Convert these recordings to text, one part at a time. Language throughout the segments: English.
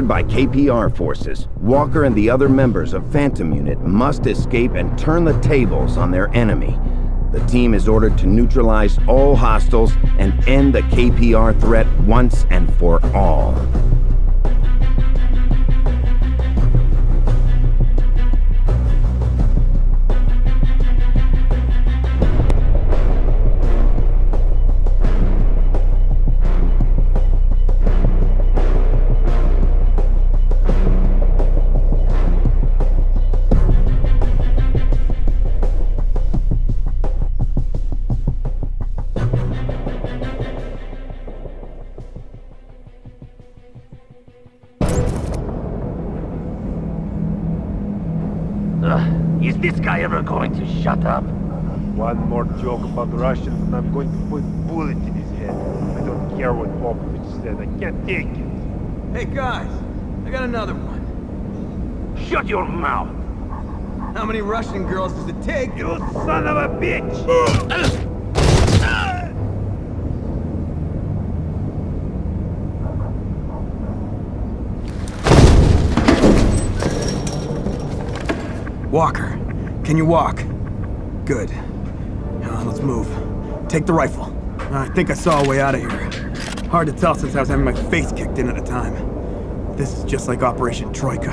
Captured by KPR forces, Walker and the other members of Phantom Unit must escape and turn the tables on their enemy. The team is ordered to neutralize all hostiles and end the KPR threat once and for all. This guy ever going to shut up? One more joke about Russians and I'm going to put a bullet in his head. I don't care what Popovich said, I can't take it. Hey guys, I got another one. Shut your mouth! How many Russian girls does it take? You son of a bitch! Uh, uh. Walker, can you walk? Good. Now let's move. Take the rifle. I think I saw a way out of here. Hard to tell since I was having my face kicked in at the time. This is just like Operation Troika.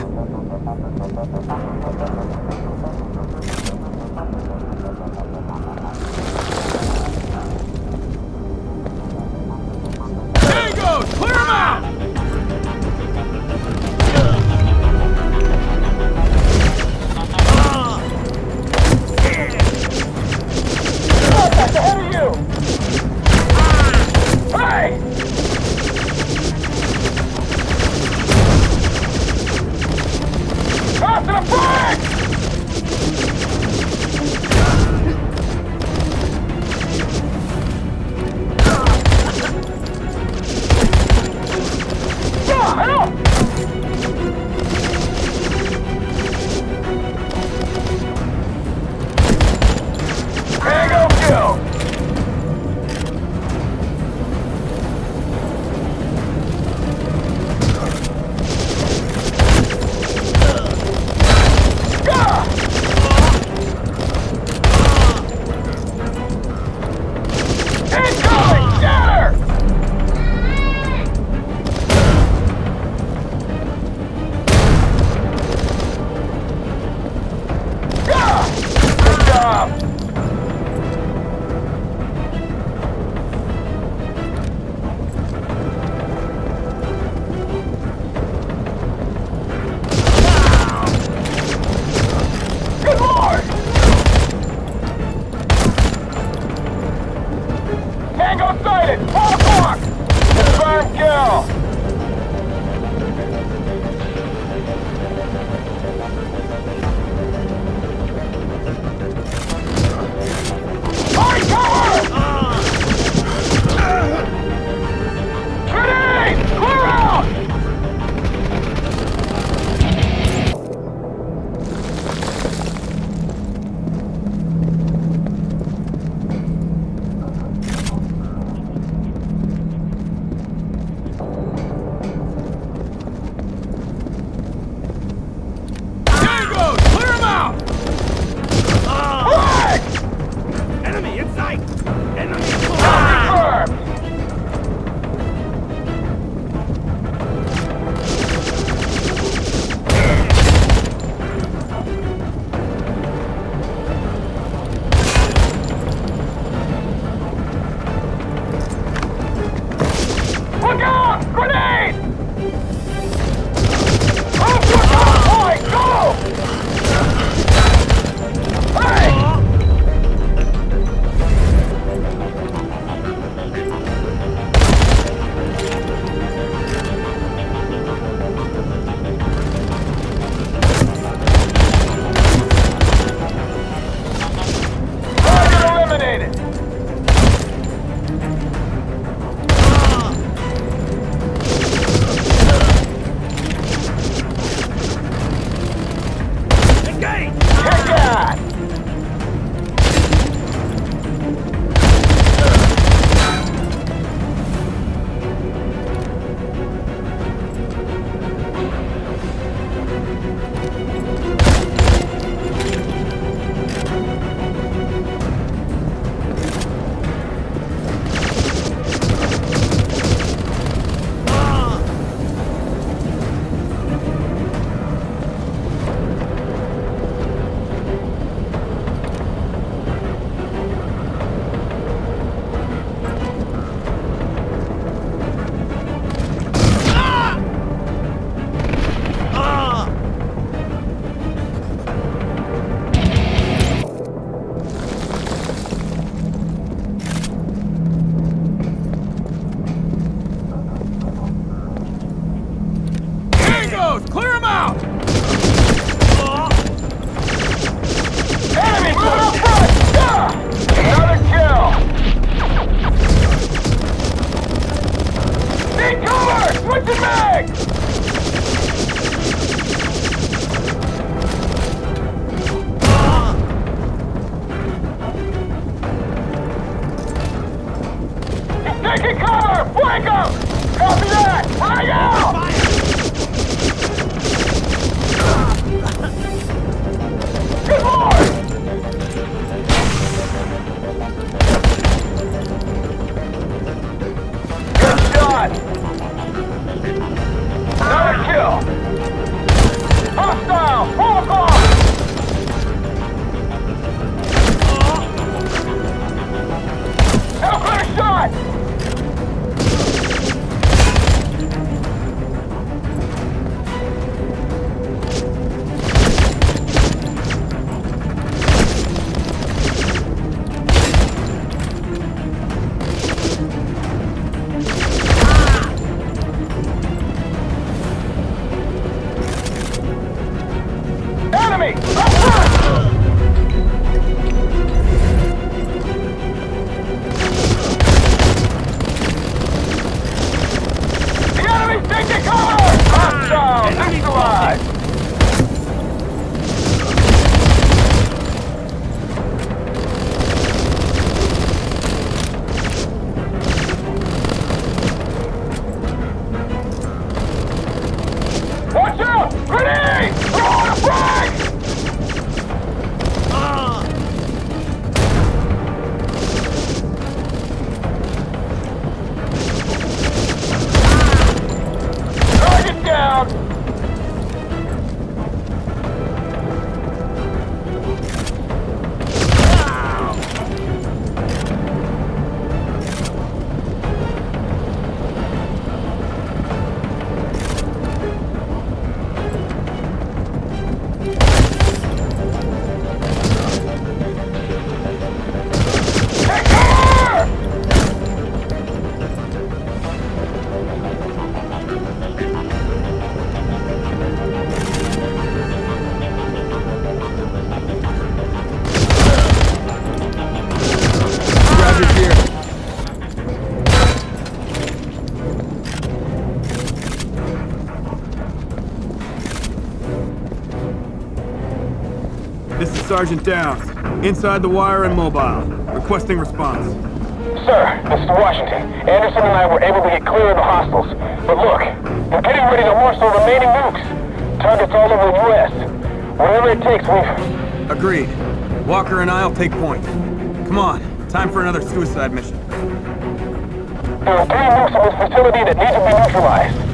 Sergeant Downs. Inside the wire and mobile. Requesting response. Sir, this is Washington. Anderson and I were able to get clear of the hostiles. But look, we're getting ready to launch the remaining nukes. Targets all over the U.S. Whatever it takes, we... Agreed. Walker and I'll take point. Come on. Time for another suicide mission. There are three nukes in this facility that need to be neutralized.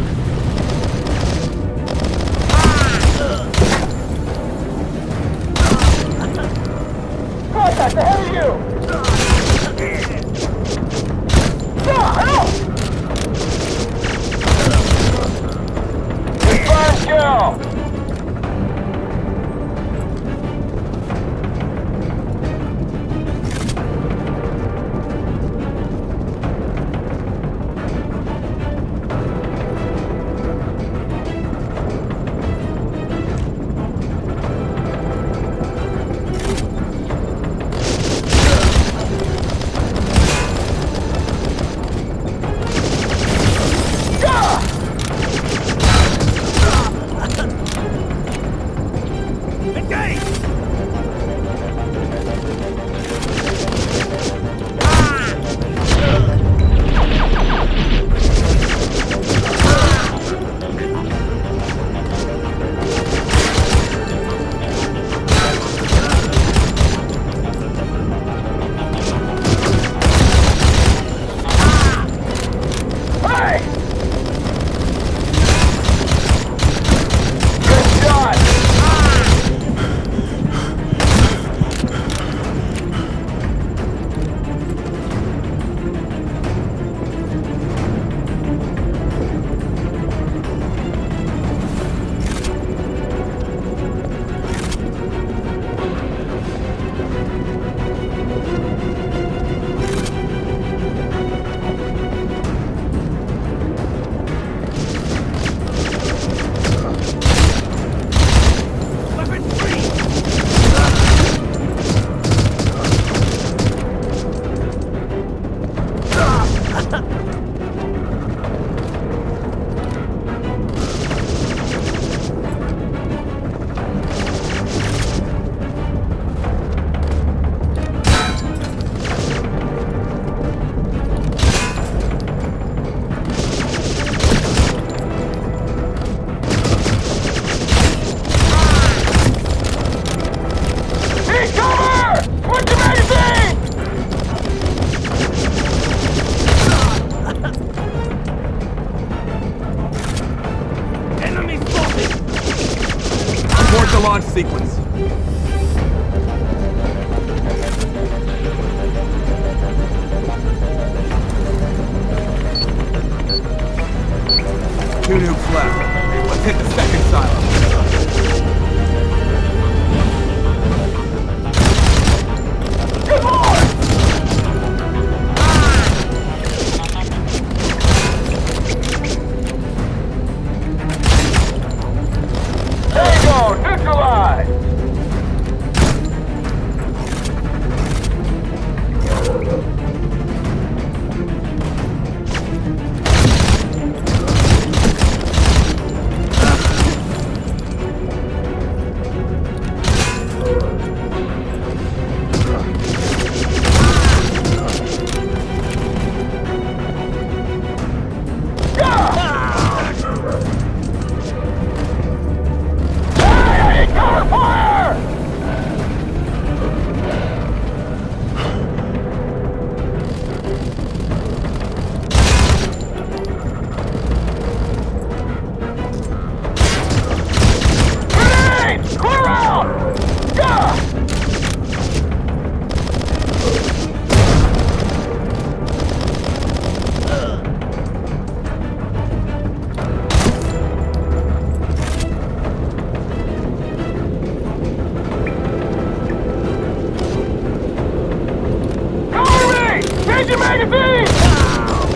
Change your magazine!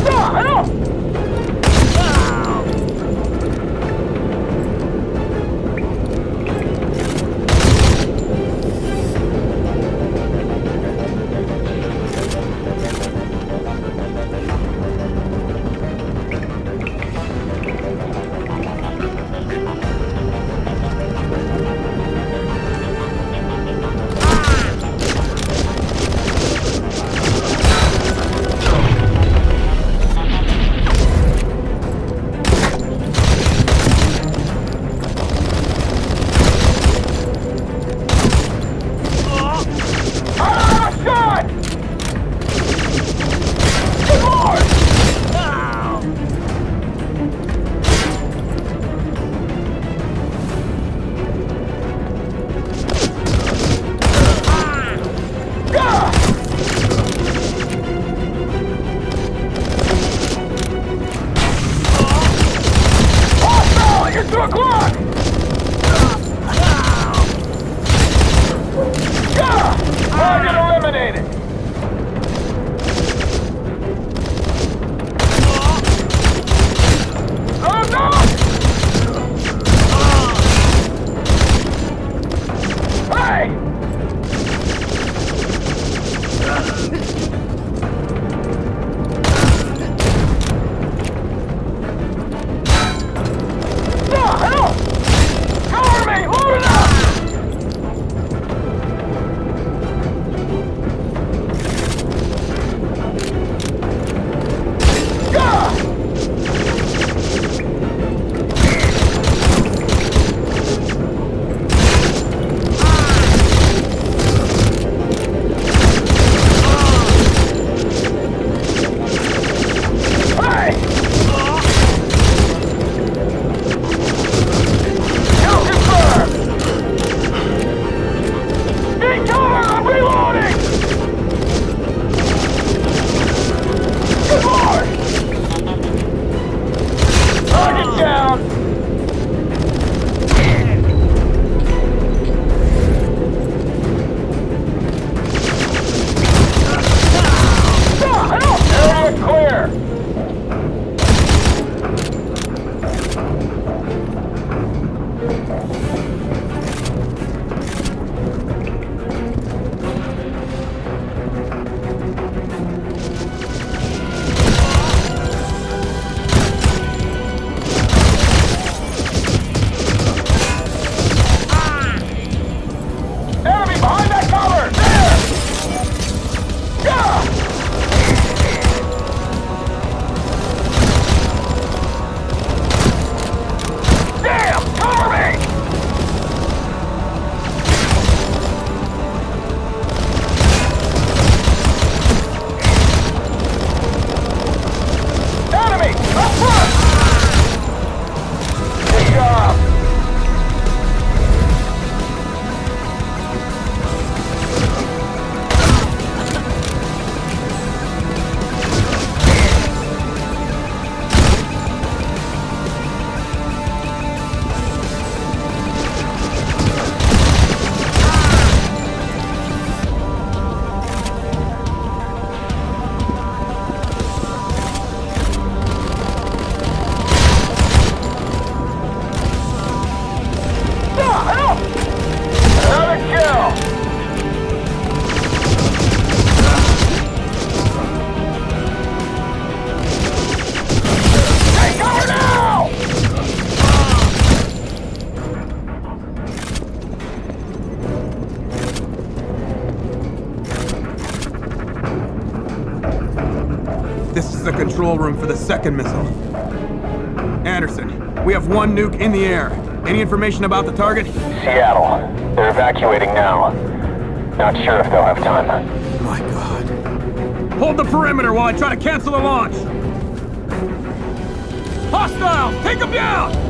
No, no! Control room for the second missile. Anderson, we have one nuke in the air. Any information about the target? Seattle. They're evacuating now. Not sure if they'll have time. My god. Hold the perimeter while I try to cancel the launch! Hostile! Take them down!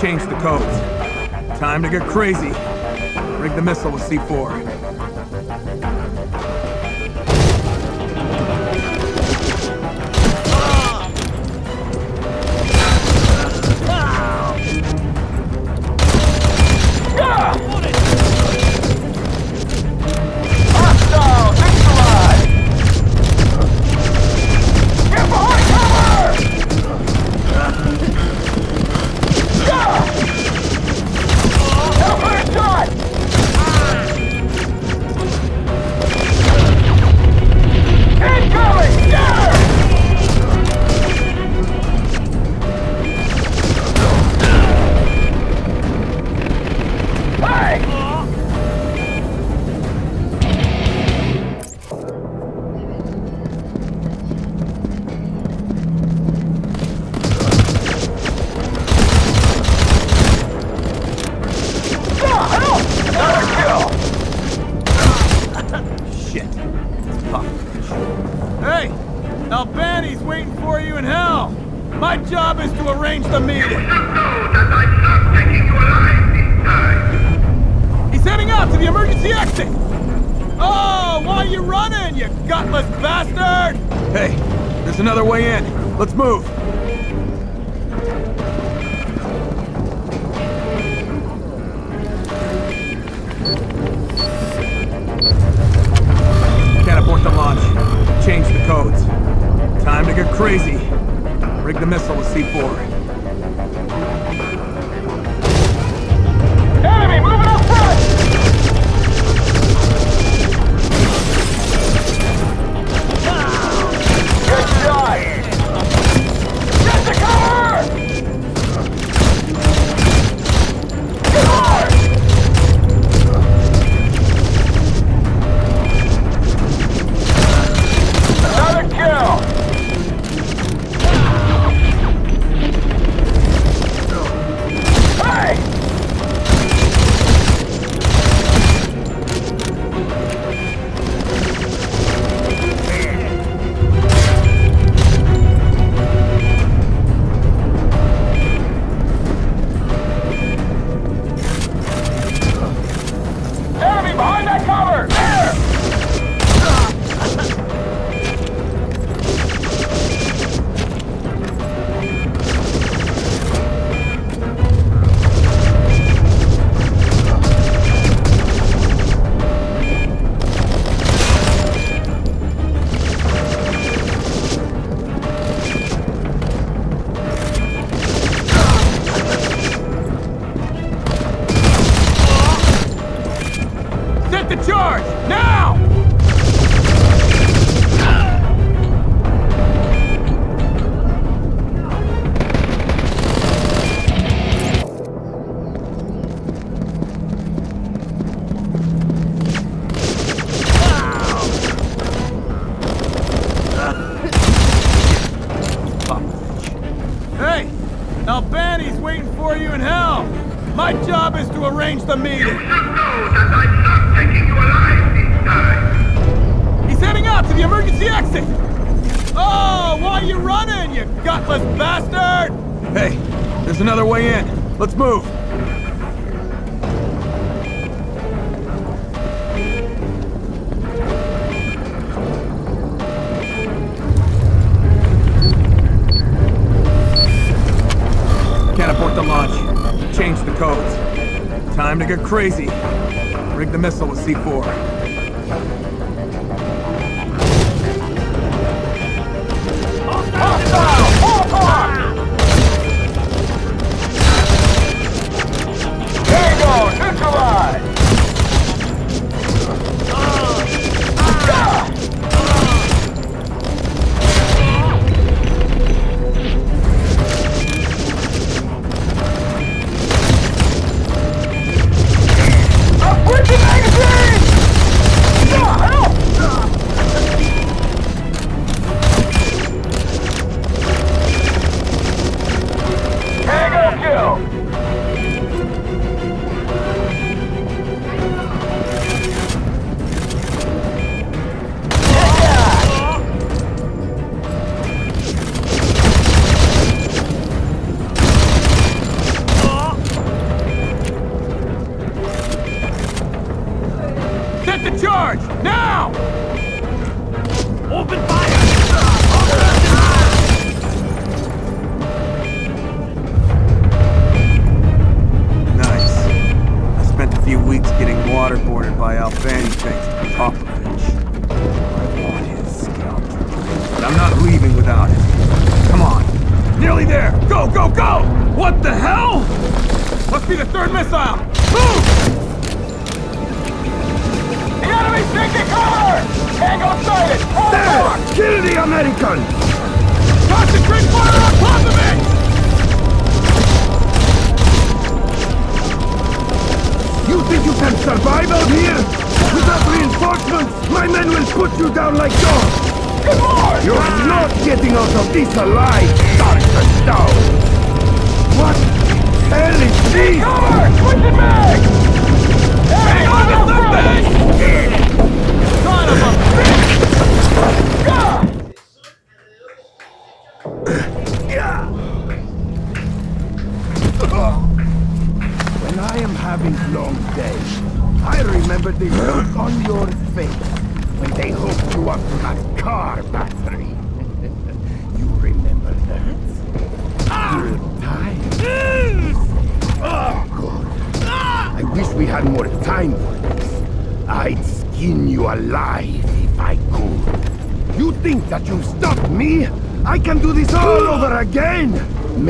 He changed the codes. Time to get crazy. Rig the missile with C4. My job is to arrange the meeting. He's heading out to the emergency exit! Oh, why are you running, you gutless bastard? Hey, there's another way in. Let's move. Can't abort the launch. Change the codes. Time to get crazy. Rig the missile with C4. There's another way in. Let's move. Can't abort the launch. Change the codes. Time to get crazy. Rig the missile with C4.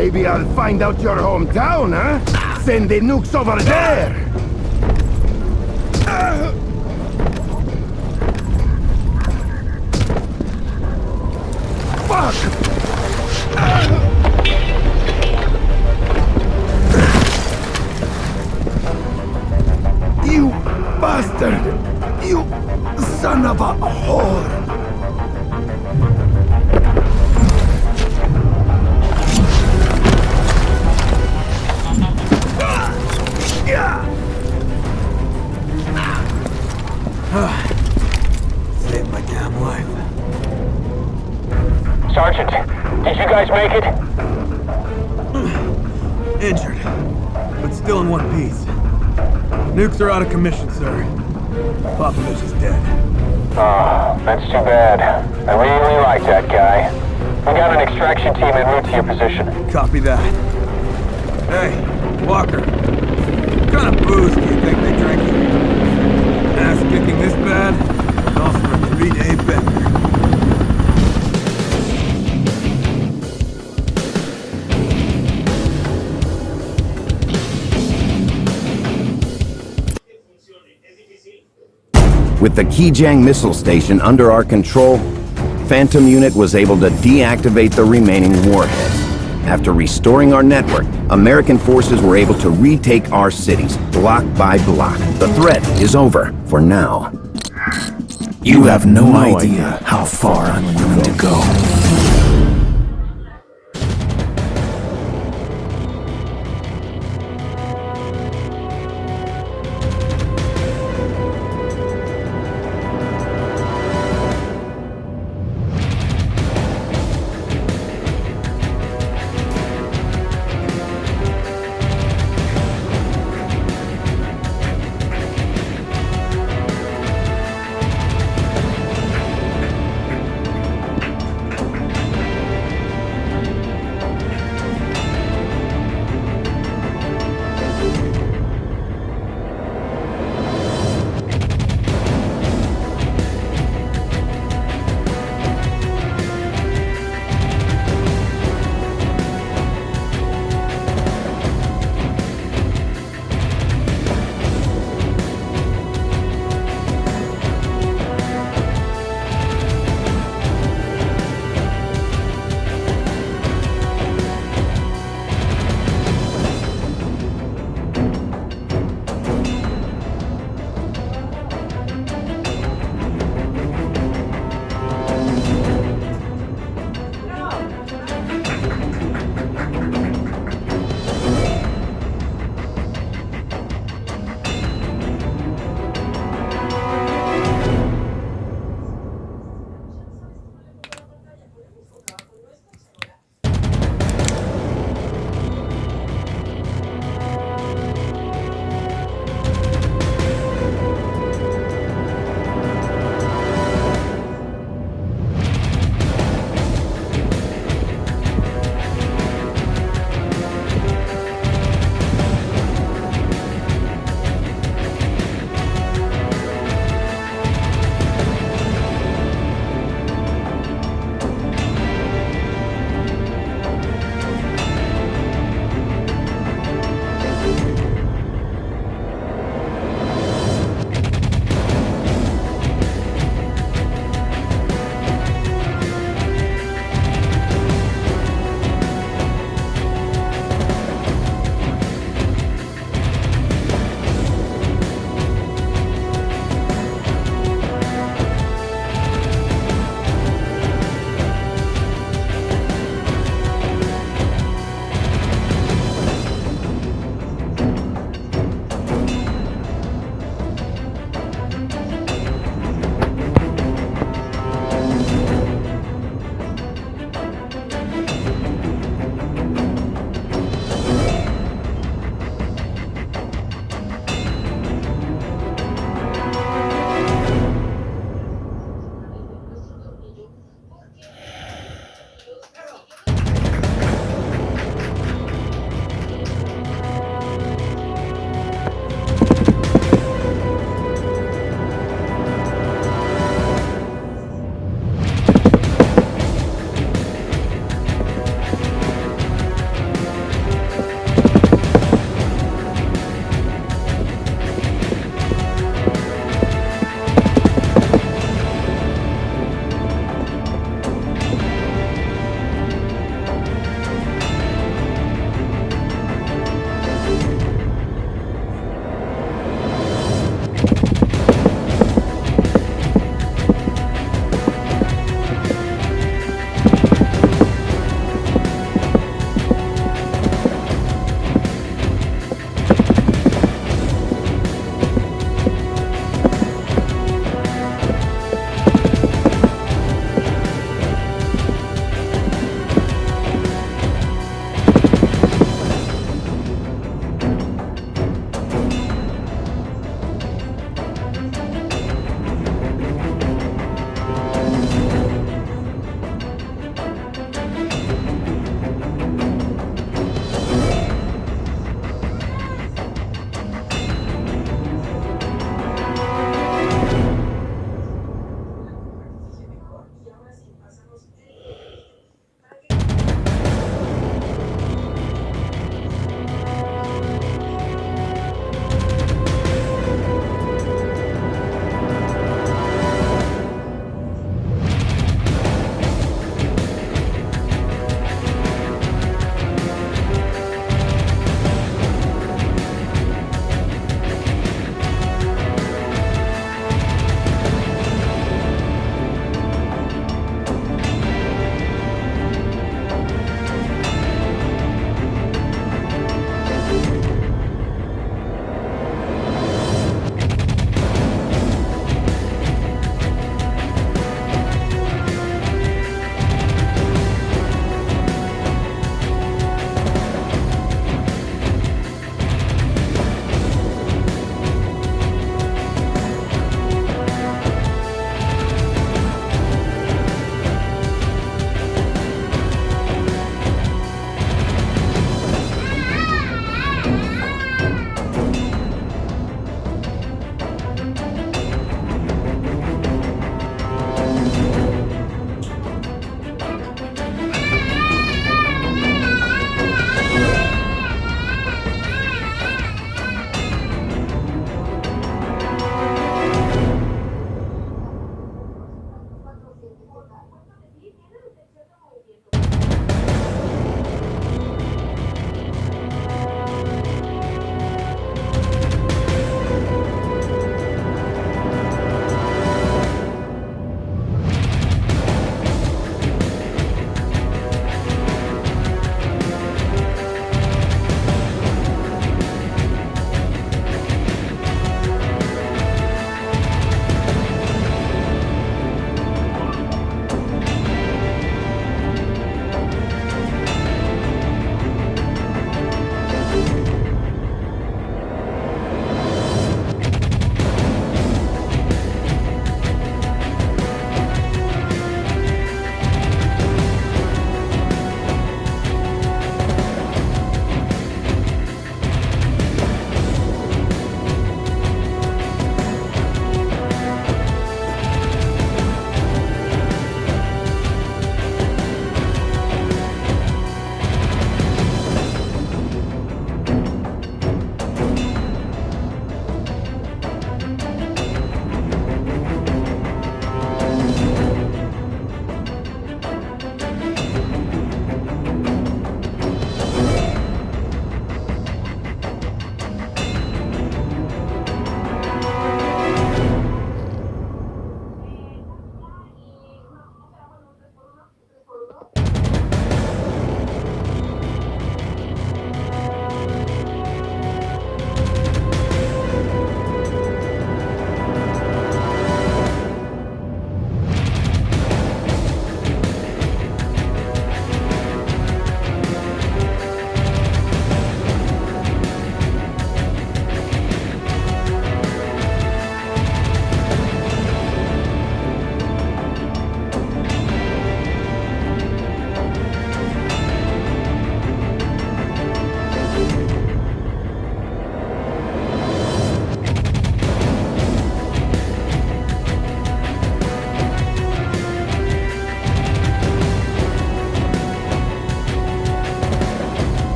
Maybe I'll find out your hometown, huh? Send the nukes over there! Sergeant, did you guys make it? Injured, but still in one piece. Nukes are out of commission, sir. Popovich is dead. Oh, that's too bad. I really like that guy. We got an extraction team en route to your position. Copy that. Hey, Walker. What kind of booze do you think they drink here? Ass kicking this bad? The Kijang missile station under our control, Phantom Unit was able to deactivate the remaining warheads. After restoring our network, American forces were able to retake our cities, block by block. The threat is over, for now. You have no idea how far I'm willing to go.